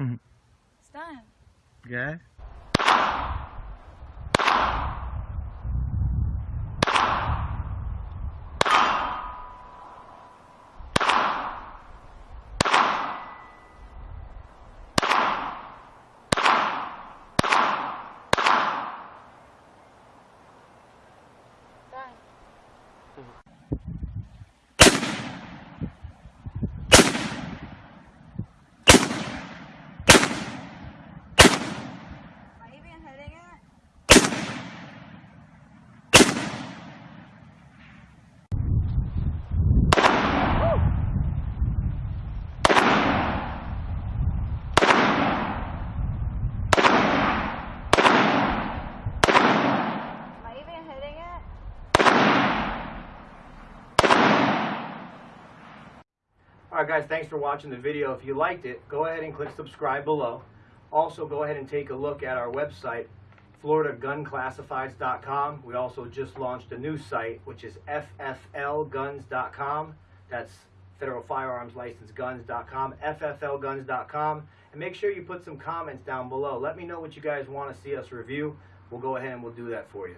Mm-hmm. It's done. Good. Alright guys, thanks for watching the video. If you liked it, go ahead and click subscribe below. Also, go ahead and take a look at our website, floridagunclassifieds.com. We also just launched a new site, which is fflguns.com. That's Federal Firearms License Guns.com, fflguns.com. And make sure you put some comments down below. Let me know what you guys want to see us review. We'll go ahead and we'll do that for you.